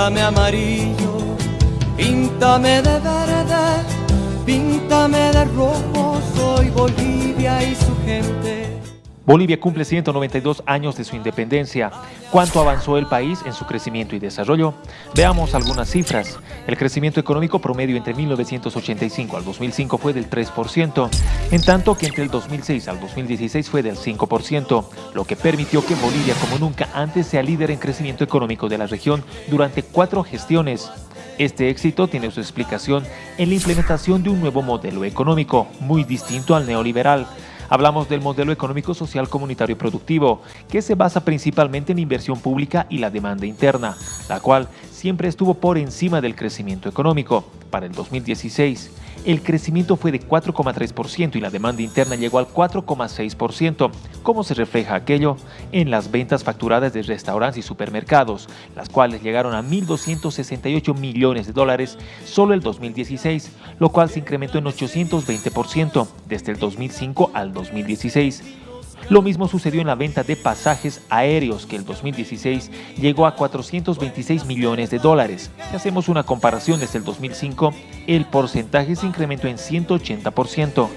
Píntame amarillo, píntame de verde, píntame de rojo, soy Bolivia y su gente. Bolivia cumple 192 años de su independencia. ¿Cuánto avanzó el país en su crecimiento y desarrollo? Veamos algunas cifras. El crecimiento económico promedio entre 1985 al 2005 fue del 3%, en tanto que entre el 2006 al 2016 fue del 5%, lo que permitió que Bolivia como nunca antes sea líder en crecimiento económico de la región durante cuatro gestiones. Este éxito tiene su explicación en la implementación de un nuevo modelo económico, muy distinto al neoliberal, Hablamos del modelo económico social comunitario productivo, que se basa principalmente en inversión pública y la demanda interna, la cual siempre estuvo por encima del crecimiento económico. Para el 2016, el crecimiento fue de 4,3% y la demanda interna llegó al 4,6%. ¿Cómo se refleja aquello? En las ventas facturadas de restaurantes y supermercados, las cuales llegaron a 1.268 millones de dólares solo el 2016, lo cual se incrementó en 820% desde el 2005 al 2016. Lo mismo sucedió en la venta de pasajes aéreos, que el 2016 llegó a 426 millones de dólares. Si hacemos una comparación desde el 2005, el porcentaje se incrementó en 180%.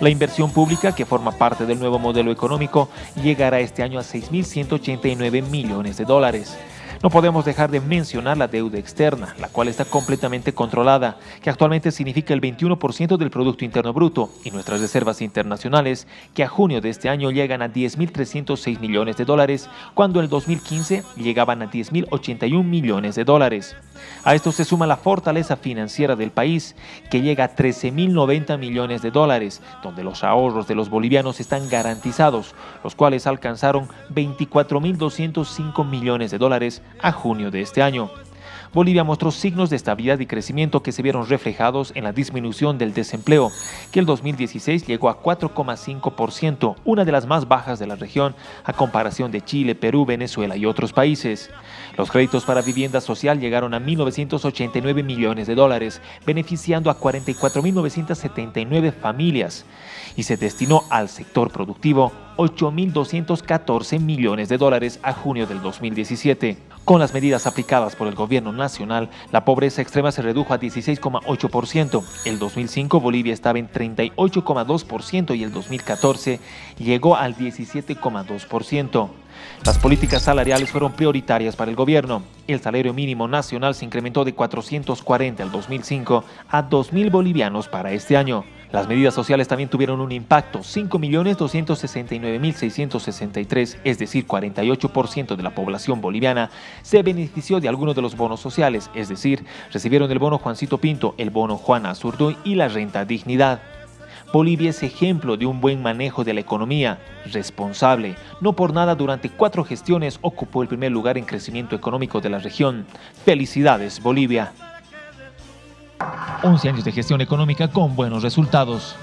La inversión pública, que forma parte del nuevo modelo económico, llegará este año a 6.189 millones de dólares. No podemos dejar de mencionar la deuda externa, la cual está completamente controlada, que actualmente significa el 21% del Producto Interno Bruto, y nuestras reservas internacionales, que a junio de este año llegan a 10.306 millones de dólares, cuando en el 2015 llegaban a 10.081 millones de dólares. A esto se suma la fortaleza financiera del país, que llega a 13.090 millones de dólares, donde los ahorros de los bolivianos están garantizados, los cuales alcanzaron 24.205 millones de dólares a junio de este año. Bolivia mostró signos de estabilidad y crecimiento que se vieron reflejados en la disminución del desempleo, que el 2016 llegó a 4,5%, una de las más bajas de la región a comparación de Chile, Perú, Venezuela y otros países. Los créditos para vivienda social llegaron a 1.989 millones de dólares, beneficiando a 44.979 familias y se destinó al sector productivo 8.214 millones de dólares a junio del 2017. Con las medidas aplicadas por el gobierno nacional, la pobreza extrema se redujo a 16,8%. El 2005 Bolivia estaba en 38,2% y el 2014 llegó al 17,2%. Las políticas salariales fueron prioritarias para el gobierno. El salario mínimo nacional se incrementó de 440 al 2005 a 2.000 bolivianos para este año. Las medidas sociales también tuvieron un impacto, 5.269.663, es decir, 48% de la población boliviana se benefició de alguno de los bonos sociales, es decir, recibieron el bono Juancito Pinto, el bono Juana Azurduy y la renta dignidad. Bolivia es ejemplo de un buen manejo de la economía, responsable. No por nada durante cuatro gestiones ocupó el primer lugar en crecimiento económico de la región. Felicidades, Bolivia. 11 años de gestión económica con buenos resultados.